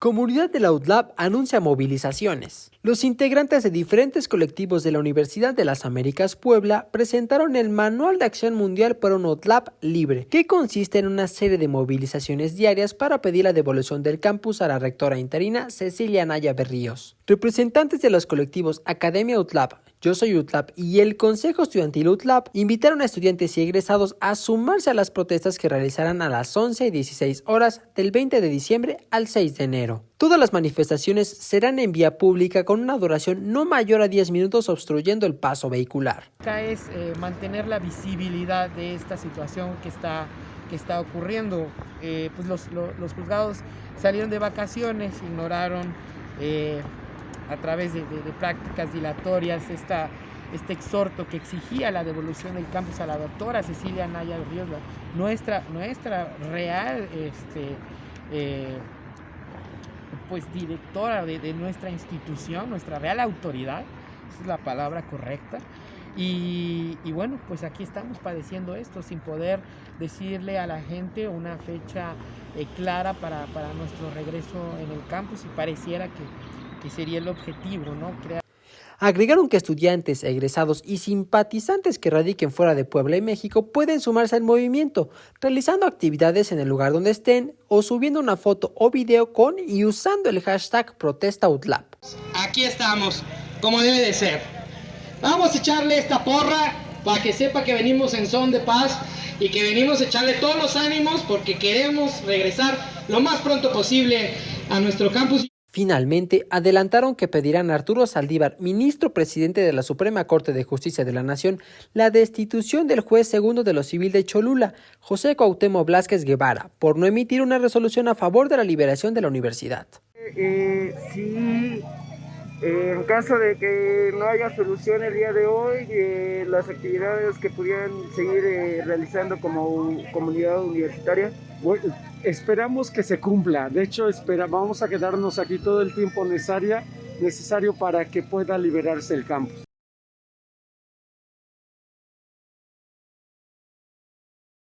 Comunidad de la UTLAB anuncia movilizaciones. Los integrantes de diferentes colectivos de la Universidad de las Américas Puebla presentaron el Manual de Acción Mundial por un UTLAB libre, que consiste en una serie de movilizaciones diarias para pedir la devolución del campus a la rectora interina Cecilia Naya Berríos. Representantes de los colectivos Academia UTLAB, yo soy UTLAB y el Consejo Estudiantil UTLAB invitaron a estudiantes y egresados a sumarse a las protestas que realizarán a las 11 y 16 horas del 20 de diciembre al 6 de enero. Todas las manifestaciones serán en vía pública con una duración no mayor a 10 minutos obstruyendo el paso vehicular. Acá es eh, mantener la visibilidad de esta situación que está, que está ocurriendo. Eh, pues los, los, juzgados salieron de vacaciones, ignoraron eh, a través de, prácticas dilatorias esta, este exhorto que exigía la devolución del campus a la doctora Cecilia Naya Ríos, nuestra, nuestra real este, eh, pues directora de, nuestra institución, nuestra real autoridad, esa es la palabra correcta. Y, bueno, pues aquí estamos padeciendo esto sin poder decirle a la gente una fecha eh, clara para, para nuestro regreso en el campus y pareciera que, que sería el objetivo, ¿no? Agregaron que estudiantes, egresados y simpatizantes que radiquen fuera de Puebla y México pueden sumarse al movimiento, realizando actividades en el lugar donde estén o subiendo una foto o video con y usando el hashtag ProtestaUtlab. Aquí estamos, como debe de ser. Vamos a echarle esta porra para que sepa que venimos en son de paz y que venimos a echarle todos los ánimos porque queremos regresar lo más pronto posible a nuestro campus. Finalmente, adelantaron que pedirán a Arturo Saldívar, ministro presidente de la Suprema Corte de Justicia de la Nación, la destitución del juez segundo de lo civil de Cholula, José Cuauhtémoc Blasquez Guevara, por no emitir una resolución a favor de la liberación de la universidad. Eh, sí, en caso de que no haya solución el día de hoy, eh, las actividades que pudieran seguir eh, realizando como comunidad universitaria, esperamos que se cumpla. De hecho, espera, vamos a quedarnos aquí todo el tiempo necesario para que pueda liberarse el campus.